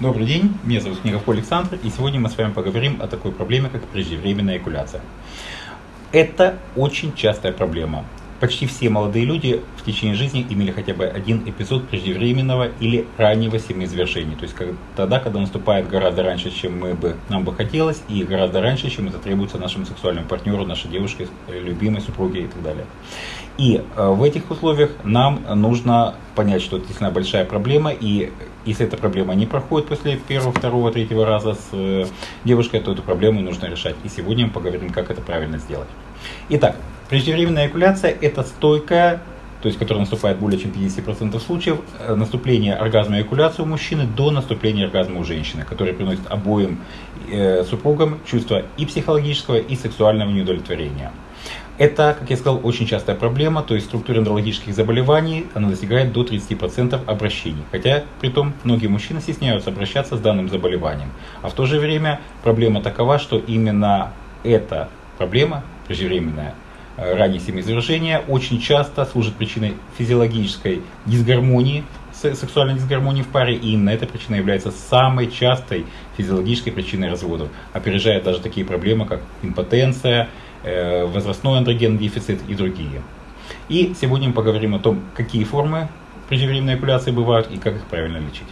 Добрый день, меня зовут Снегов Александр, и сегодня мы с вами поговорим о такой проблеме, как преждевременная эякуляция. Это очень частая проблема. Почти все молодые люди в течение жизни имели хотя бы один эпизод преждевременного или раннего семяизвержения. То есть как, тогда, когда наступает гораздо раньше, чем мы бы, нам бы хотелось, и гораздо раньше, чем это требуется нашему сексуальному партнеру, нашей девушке, любимой супруге и так далее. И э, в этих условиях нам нужно понять, что это действительно большая проблема, и если эта проблема не проходит после первого, второго, третьего раза с э, девушкой, то эту проблему нужно решать. И сегодня мы поговорим, как это правильно сделать. Итак, Преждевременная эякуляция – это стойкая, то есть которая наступает более чем 50% случаев, э, наступление оргазма и эякуляции у мужчины до наступления оргазма у женщины, который приносит обоим э, супругам чувство и психологического, и сексуального неудовлетворения. Это, как я сказал, очень частая проблема, то есть структура эндрологических заболеваний, она достигает до 30% обращений. Хотя, при том, многие мужчины стесняются обращаться с данным заболеванием. А в то же время проблема такова, что именно эта проблема, преждевременная, Э, раннее семяизвержение очень часто служит причиной физиологической дисгармонии, сексуальной дисгармонии в паре, и именно эта причина является самой частой физиологической причиной разводов, опережая даже такие проблемы, как импотенция, э, возрастной андрогенный дефицит и другие. И сегодня мы поговорим о том, какие формы преждевременной эякуляции бывают и как их правильно лечить.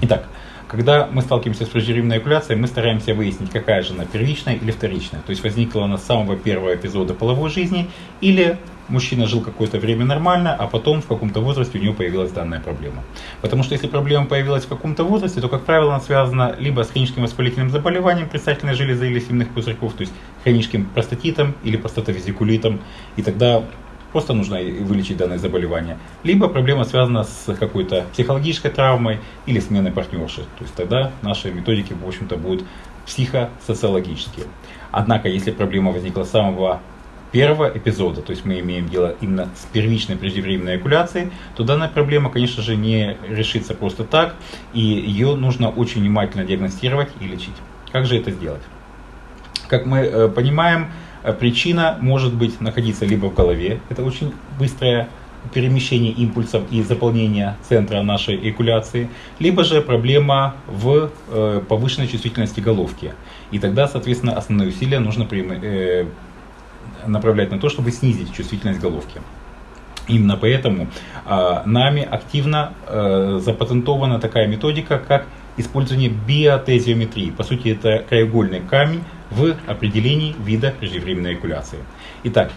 Итак, когда мы сталкиваемся с преждевременной эякуляцией, мы стараемся выяснить, какая же она, первичная или вторичная. То есть возникла она с самого первого эпизода половой жизни, или мужчина жил какое-то время нормально, а потом в каком-то возрасте у него появилась данная проблема. Потому что если проблема появилась в каком-то возрасте, то, как правило, она связана либо с хроническим воспалительным заболеванием предстательной железы или семенных пузырьков, то есть хроническим простатитом или простатовезикулитом, и тогда просто нужно вылечить данное заболевание. Либо проблема связана с какой-то психологической травмой или сменой партнерши. То есть тогда наши методики, в общем-то, будут психосоциологические. Однако, если проблема возникла с самого первого эпизода, то есть мы имеем дело именно с первичной преждевременной эякуляцией, то данная проблема, конечно же, не решится просто так, и ее нужно очень внимательно диагностировать и лечить. Как же это сделать? Как мы э, понимаем, причина может быть находиться либо в голове, это очень быстрое перемещение импульсов и заполнение центра нашей эякуляции, либо же проблема в э, повышенной чувствительности головки. И тогда, соответственно, основные усилия нужно э, направлять на то, чтобы снизить чувствительность головки. Именно поэтому э, нами активно э, запатентована такая методика, как использование биотезиометрии. По сути, это краеугольный камень в определении вида преждевременной эякуляции. Итак,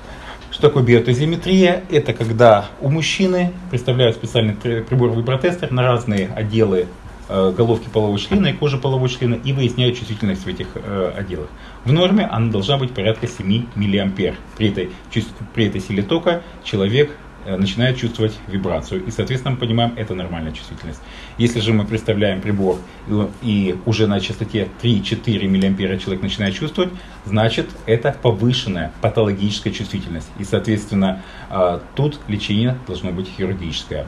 что такое биотезиметрия? Это когда у мужчины представляют специальный прибор вибротестер на разные отделы э, головки полового члена и кожи полового члена и выясняют чувствительность в этих э, отделах. В норме она должна быть порядка 7 мА. При этой, при этой силе тока человек начинает чувствовать вибрацию. И, соответственно, мы понимаем, это нормальная чувствительность. Если же мы представляем прибор и уже на частоте 3-4 мА человек начинает чувствовать, значит, это повышенная патологическая чувствительность. И, соответственно, э, тут лечение должно быть хирургическое.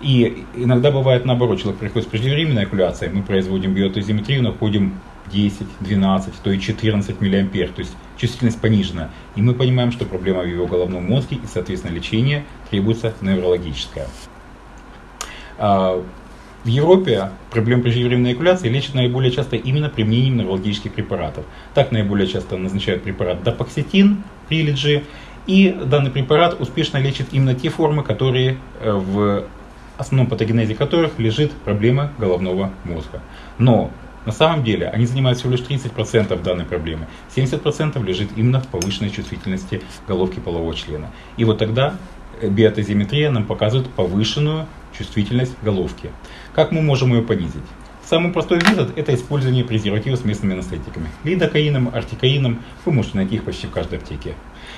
И иногда бывает наоборот, человек приходит с преждевременной эякуляцией, мы производим биотозиметрию, находим 10, 12, то и 14 миллиампер, то есть чувствительность понижена. И мы понимаем, что проблема в его головном мозге и, соответственно, лечение требуется неврологическое. А, в Европе проблем преждевременной эякуляции лечат наиболее часто именно применением неврологических препаратов. Так наиболее часто назначают препарат дапоксетин, прилиджи, и данный препарат успешно лечит именно те формы, которые э, в основном патогенезе которых лежит проблема головного мозга. Но на самом деле они занимают всего лишь 30% данной проблемы. 70% лежит именно в повышенной чувствительности головки полового члена. И вот тогда э, биотозиметрия нам показывает повышенную чувствительность головки. Как мы можем ее понизить? Самый простой метод – это использование презервативов с местными анестетиками. Лидокаином, артикаином, вы можете найти их почти в каждой аптеке.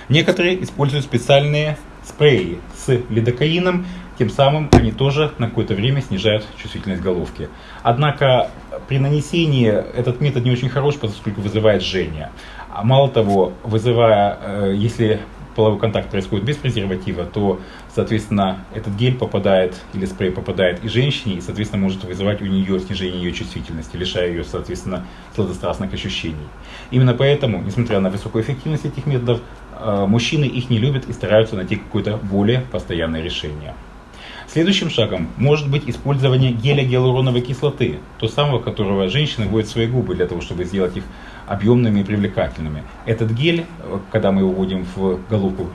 Некоторые используют специальные спреи с лидокаином, тем самым они тоже на какое-то время снижают чувствительность головки. Однако при нанесении этот метод не очень хорош, поскольку вызывает жжение. А мало того, вызывая, э, если половой контакт происходит без презерватива, то, соответственно, этот гель попадает или спрей попадает и женщине, и, соответственно, может вызывать у нее снижение ее чувствительности, лишая ее, соответственно, сладострастных ощущений. Именно поэтому, несмотря на высокую эффективность этих методов, э, мужчины их не любят и стараются найти какое-то более постоянное решение. Следующим шагом может быть использование геля гиалуроновой кислоты, то самого, которого женщины вводят в свои губы для того, чтобы сделать их объемными и привлекательными. Этот гель, когда мы его вводим в головку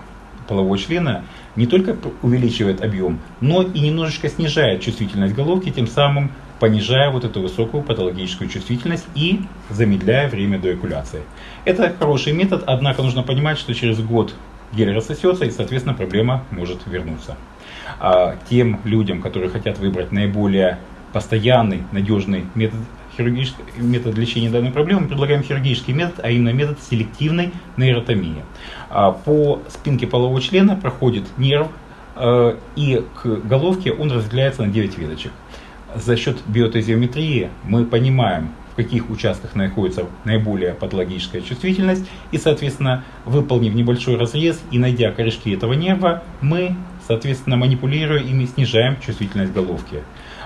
полового члена, не только увеличивает объем, но и немножечко снижает чувствительность головки, тем самым понижая вот эту высокую патологическую чувствительность и замедляя время до экуляции. Это хороший метод, однако нужно понимать, что через год гель рассосется и, соответственно, проблема может вернуться. А тем людям, которые хотят выбрать наиболее постоянный, надежный метод, метод лечения данной проблемы, мы предлагаем хирургический метод, а именно метод селективной нейротомии. А по спинке полового члена проходит нерв, э, и к головке он разделяется на 9 веточек. За счет биотезиометрии мы понимаем, в каких участках находится наиболее патологическая чувствительность, и, соответственно, выполнив небольшой разрез и найдя корешки этого нерва, мы, соответственно, манипулируя ими, снижаем чувствительность головки.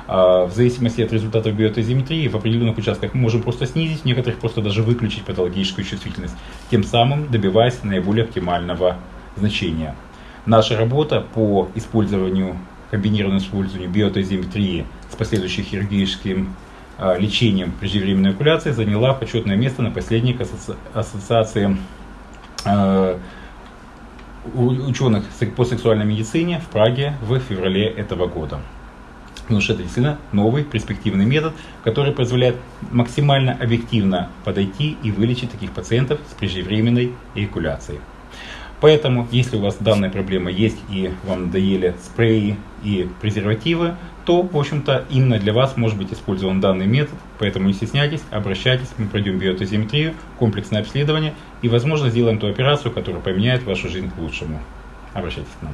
А, в зависимости от результатов биотезиметрии в определенных участках мы можем просто снизить, в некоторых просто даже выключить патологическую чувствительность, тем самым добиваясь наиболее оптимального значения. Наша работа по использованию, комбинированному использованию биотезиметрии с последующим хирургическим лечением преждевременной окуляции заняла почетное место на последней ассоциации а, ученых по сексуальной медицине в Праге в феврале этого года. Потому что это действительно новый перспективный метод, который позволяет максимально объективно подойти и вылечить таких пациентов с преждевременной эякуляцией. Поэтому, если у вас данная проблема есть и вам надоели спреи и презервативы, то, в общем-то, именно для вас может быть использован данный метод. Поэтому не стесняйтесь, обращайтесь, мы пройдем биотозиметрию, комплексное обследование и, возможно, сделаем ту операцию, которая поменяет вашу жизнь к лучшему. Обращайтесь к нам.